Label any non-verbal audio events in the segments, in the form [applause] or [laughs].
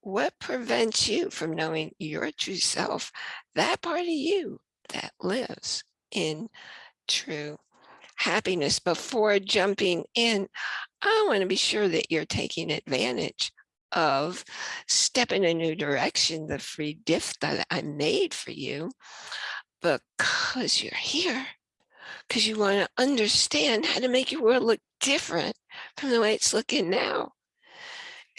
What prevents you from knowing your true self, that part of you that lives in true happiness before jumping in? I want to be sure that you're taking advantage of step in a new direction, the free gift that I made for you, because you're here, because you want to understand how to make your world look different from the way it's looking now.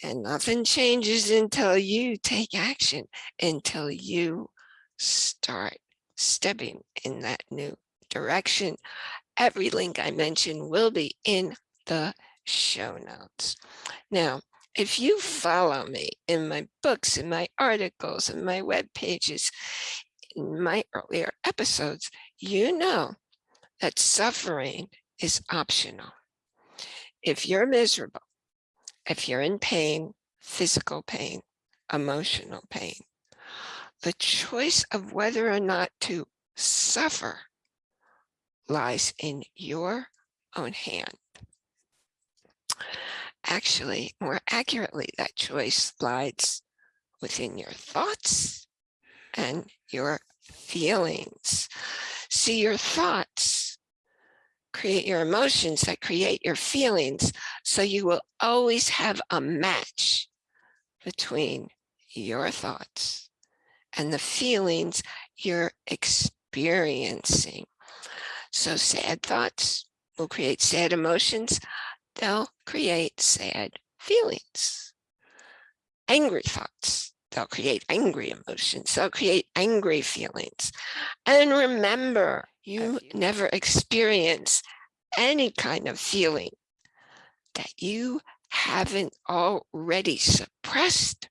And nothing changes until you take action, until you start stepping in that new direction. Every link I mentioned will be in the show notes. Now, if you follow me in my books, in my articles, in my web pages, in my earlier episodes, you know that suffering is optional. If you're miserable, if you're in pain, physical pain, emotional pain, the choice of whether or not to suffer lies in your own hand. Actually, more accurately, that choice lies within your thoughts and your feelings. See, your thoughts create your emotions that create your feelings. So you will always have a match between your thoughts and the feelings you're experiencing. So sad thoughts will create sad emotions. They'll create sad feelings. Angry thoughts, they'll create angry emotions. They'll create angry feelings. And remember, you never experience any kind of feeling that you haven't already suppressed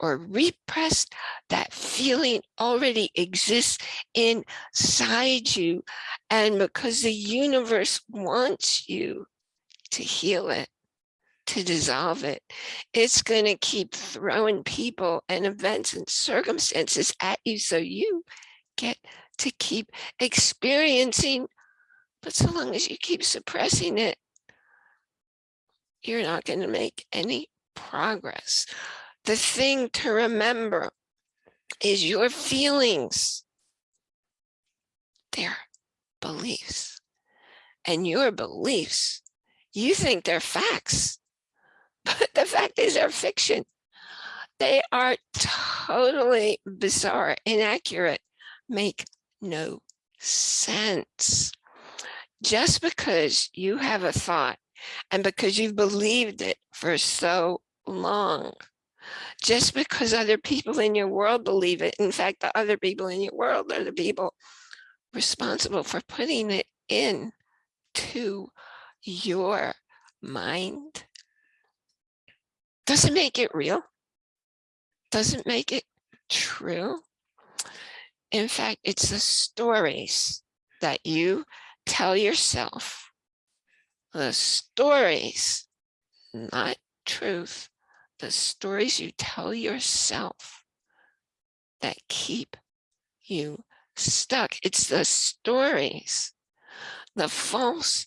or repressed, that feeling already exists inside you. And because the universe wants you to heal it, to dissolve it, it's going to keep throwing people and events and circumstances at you so you get to keep experiencing. But so long as you keep suppressing it, you're not going to make any progress. The thing to remember is your feelings. They're beliefs. And your beliefs, you think they're facts, [laughs] but the fact is they're fiction. They are totally bizarre, inaccurate, make no sense. Just because you have a thought and because you've believed it for so long just because other people in your world believe it. In fact, the other people in your world are the people responsible for putting it in to your mind. Doesn't make it real. Doesn't make it true. In fact, it's the stories that you tell yourself, the stories, not truth, the stories you tell yourself that keep you stuck. It's the stories, the false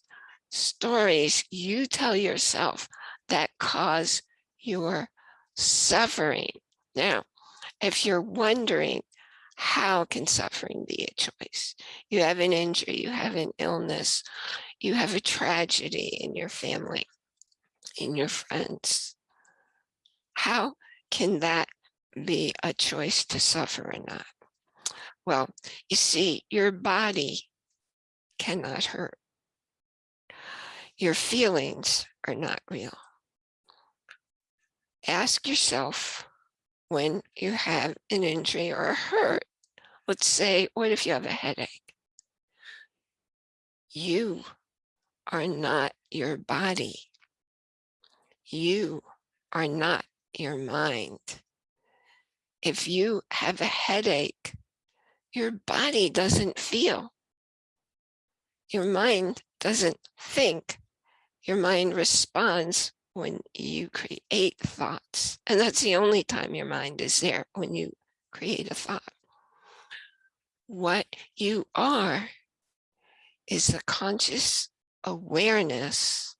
stories you tell yourself that cause your suffering. Now, if you're wondering, how can suffering be a choice? You have an injury, you have an illness, you have a tragedy in your family, in your friends, how can that be a choice to suffer or not? Well, you see, your body cannot hurt. Your feelings are not real. Ask yourself when you have an injury or a hurt, let's say, what if you have a headache? You are not your body. You are not your mind. If you have a headache, your body doesn't feel. Your mind doesn't think. Your mind responds when you create thoughts. And that's the only time your mind is there, when you create a thought. What you are is the conscious awareness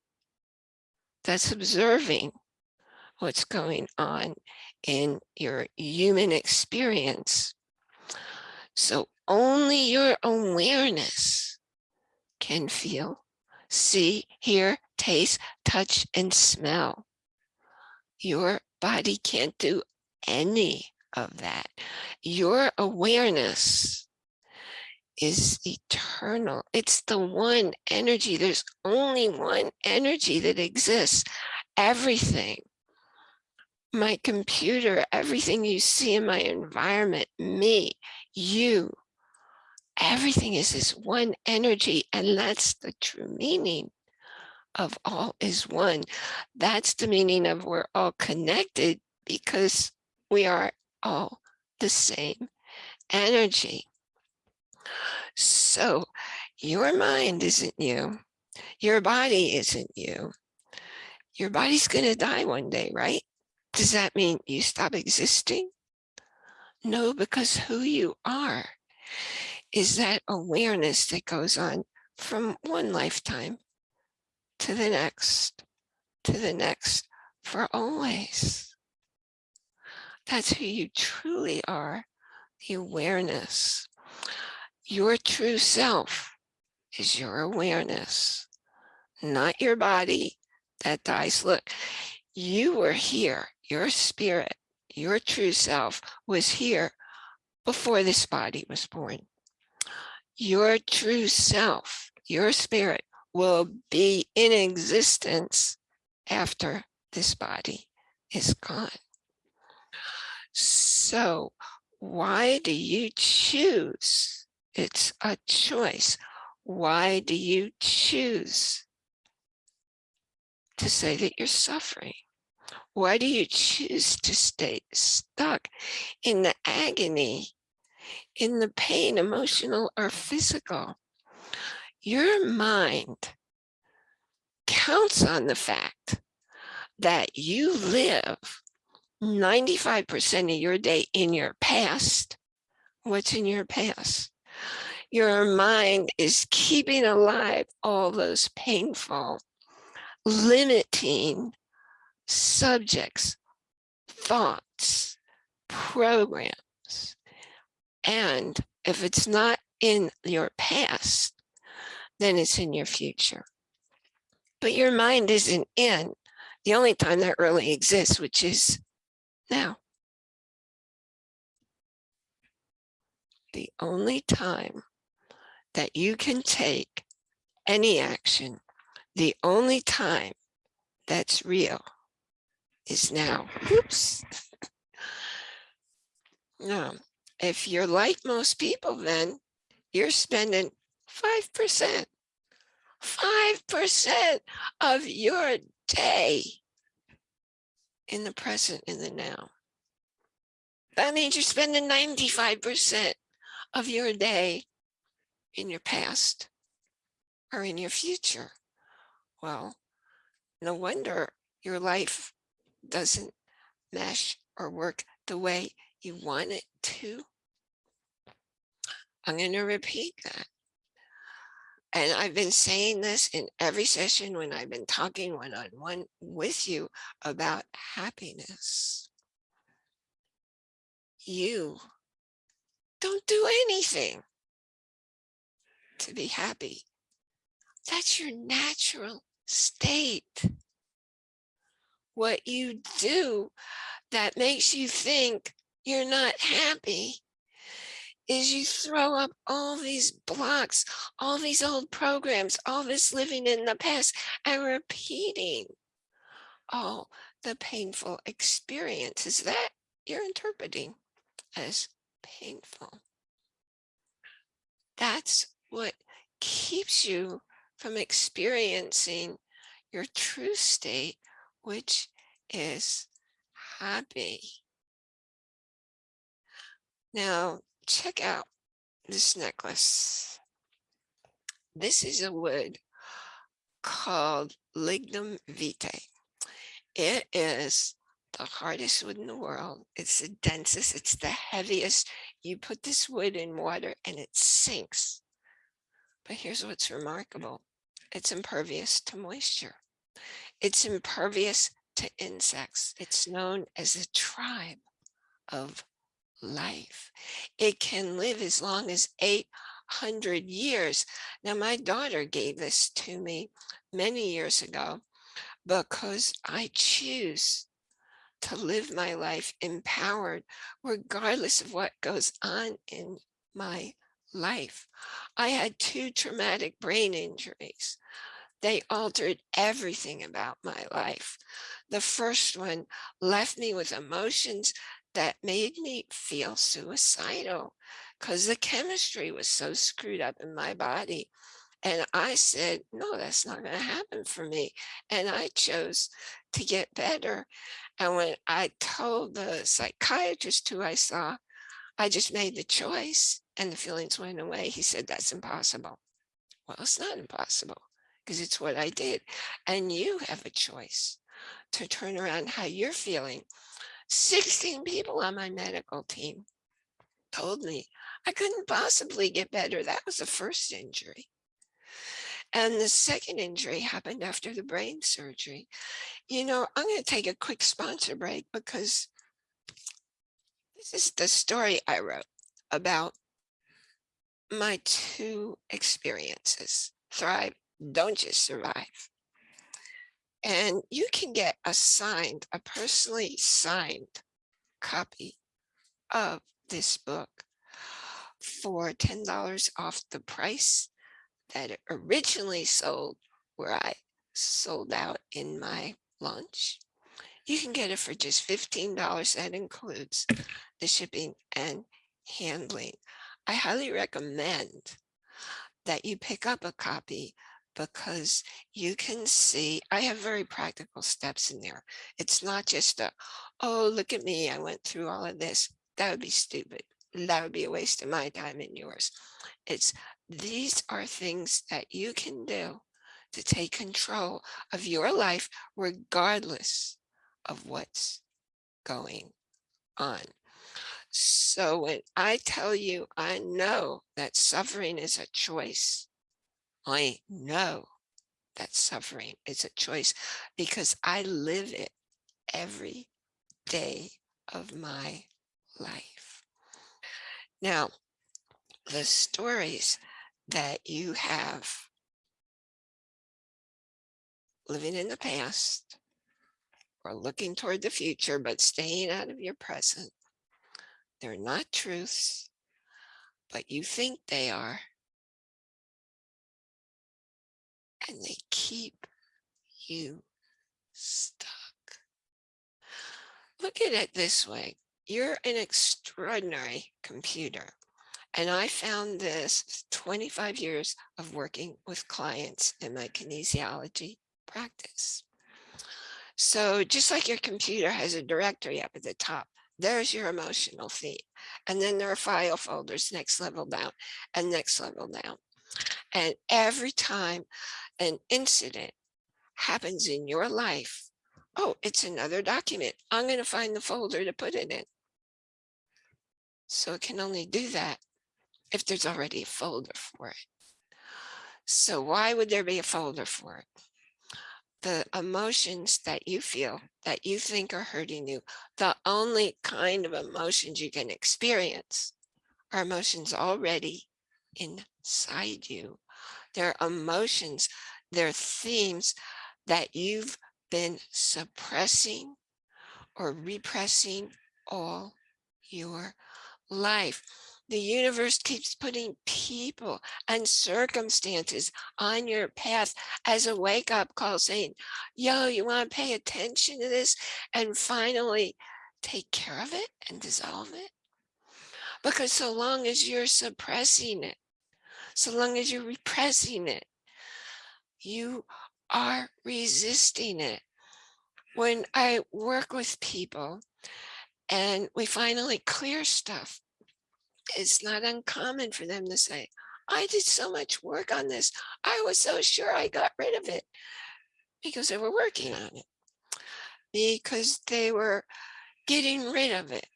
that's observing what's going on in your human experience. So only your awareness can feel, see, hear, taste, touch, and smell. Your body can't do any of that. Your awareness is eternal. It's the one energy. There's only one energy that exists. Everything, my computer, everything you see in my environment, me, you, everything is this one energy. And that's the true meaning of all is one. That's the meaning of we're all connected because we are all the same energy. So your mind isn't you. Your body isn't you. Your body's going to die one day, right? Does that mean you stop existing? No, because who you are is that awareness that goes on from one lifetime to the next, to the next, for always. That's who you truly are, the awareness. Your true self is your awareness, not your body that dies. Look, you were here, your spirit, your true self was here before this body was born. Your true self, your spirit will be in existence after this body is gone. So why do you choose? It's a choice. Why do you choose to say that you're suffering? Why do you choose to stay stuck in the agony, in the pain, emotional or physical? Your mind counts on the fact that you live 95% of your day in your past. What's in your past? Your mind is keeping alive all those painful, limiting subjects, thoughts, programs. And if it's not in your past, then it's in your future. But your mind isn't in the only time that really exists, which is now. The only time that you can take any action, the only time that's real is now. Oops. Now, if you're like most people, then you're spending 5%, 5% of your day in the present, in the now. That means you're spending 95% of your day in your past or in your future. Well, no wonder your life doesn't mesh or work the way you want it to. I'm going to repeat that. And I've been saying this in every session when I've been talking one-on-one -on -one with you about happiness. You don't do anything to be happy. That's your natural state. What you do that makes you think you're not happy is you throw up all these blocks, all these old programs, all this living in the past and repeating all the painful experiences that you're interpreting as painful. That's what keeps you from experiencing your true state, which is happy. Now, check out this necklace. This is a wood called lignum vitae. It is the hardest wood in the world. It's the densest, it's the heaviest. You put this wood in water and it sinks. But here's what's mm. remarkable. It's impervious to moisture. It's impervious to insects. It's known as a tribe of life. It can live as long as 800 years. Now, my daughter gave this to me many years ago because I choose to live my life empowered, regardless of what goes on in my life. I had two traumatic brain injuries. They altered everything about my life. The first one left me with emotions that made me feel suicidal because the chemistry was so screwed up in my body. And I said, no, that's not going to happen for me. And I chose to get better. And when I told the psychiatrist who I saw, I just made the choice and the feelings went away. He said, that's impossible. Well, it's not impossible because it's what I did. And you have a choice to turn around how you're feeling. 16 people on my medical team told me I couldn't possibly get better. That was the first injury. And the second injury happened after the brain surgery. You know, I'm going to take a quick sponsor break because this is the story I wrote about my two experiences, thrive, don't just survive. And you can get a signed, a personally signed copy of this book for $10 off the price that originally sold where I sold out in my launch. You can get it for just $15. That includes the shipping and handling. I highly recommend that you pick up a copy because you can see I have very practical steps in there. It's not just a, oh, look at me, I went through all of this. That would be stupid. That would be a waste of my time and yours. It's these are things that you can do to take control of your life regardless of what's going on. So when I tell you, I know that suffering is a choice. I know that suffering is a choice because I live it every day of my life. Now, the stories that you have living in the past or looking toward the future, but staying out of your present they're not truths, but you think they are. And they keep you stuck. Look at it this way. You're an extraordinary computer. And I found this 25 years of working with clients in my kinesiology practice. So just like your computer has a directory up at the top, there's your emotional feed. And then there are file folders next level down and next level down. And every time an incident happens in your life, oh, it's another document. I'm going to find the folder to put it in. So it can only do that if there's already a folder for it. So why would there be a folder for it? the emotions that you feel that you think are hurting you, the only kind of emotions you can experience are emotions already inside you. They're emotions, they're themes that you've been suppressing or repressing all your life. The universe keeps putting people and circumstances on your path as a wake up call saying, yo, you want to pay attention to this and finally take care of it and dissolve it? Because so long as you're suppressing it, so long as you're repressing it, you are resisting it. When I work with people and we finally clear stuff, it's not uncommon for them to say, I did so much work on this. I was so sure I got rid of it because they were working on it, because they were getting rid of it,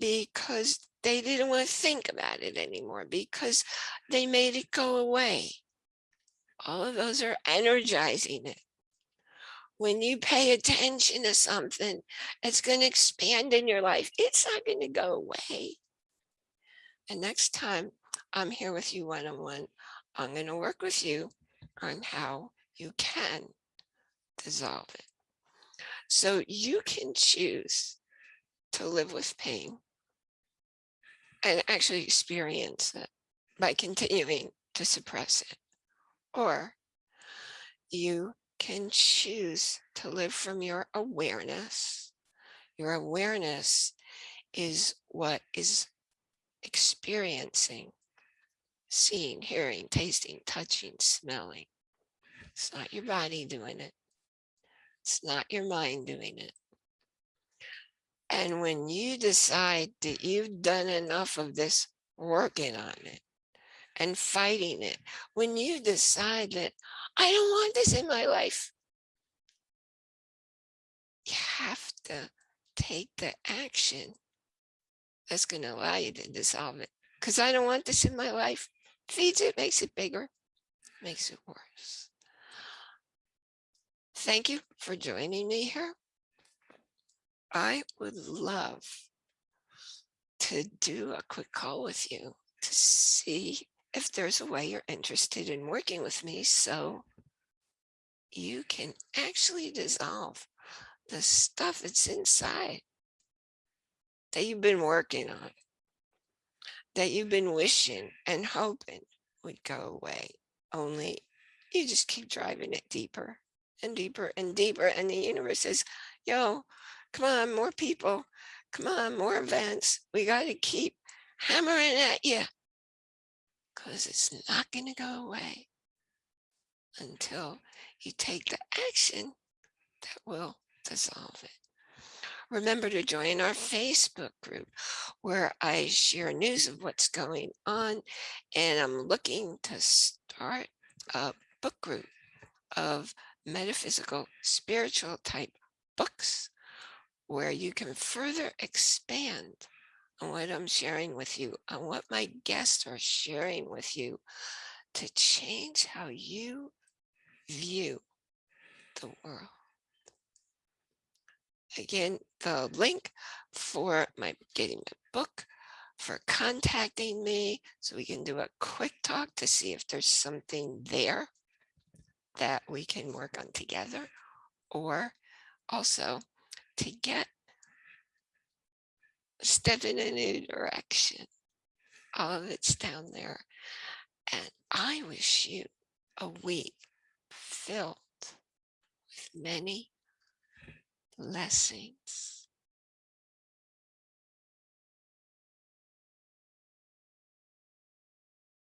because they didn't want to think about it anymore, because they made it go away. All of those are energizing it. when you pay attention to something, it's going to expand in your life. It's not going to go away. And next time I'm here with you one-on-one, I'm going to work with you on how you can dissolve it. So you can choose to live with pain and actually experience it by continuing to suppress it. Or you can choose to live from your awareness. Your awareness is what is experiencing, seeing, hearing, tasting, touching, smelling. It's not your body doing it. It's not your mind doing it. And when you decide that you've done enough of this working on it and fighting it, when you decide that I don't want this in my life, you have to take the action that's going to allow you to dissolve it. Because I don't want this in my life. Feeds it, makes it bigger, makes it worse. Thank you for joining me here. I would love to do a quick call with you to see if there's a way you're interested in working with me so you can actually dissolve the stuff that's inside that you've been working on, that you've been wishing and hoping would go away. Only you just keep driving it deeper and deeper and deeper. And the universe says, yo, come on, more people. Come on, more events. We got to keep hammering at you because it's not going to go away until you take the action that will dissolve it. Remember to join our Facebook group where I share news of what's going on and I'm looking to start a book group of metaphysical spiritual type books where you can further expand on what I'm sharing with you, on what my guests are sharing with you to change how you view the world. Again, the link for my getting my book, for contacting me, so we can do a quick talk to see if there's something there that we can work on together, or also to get step in a new direction. All of it's down there. And I wish you a week filled with many blessings.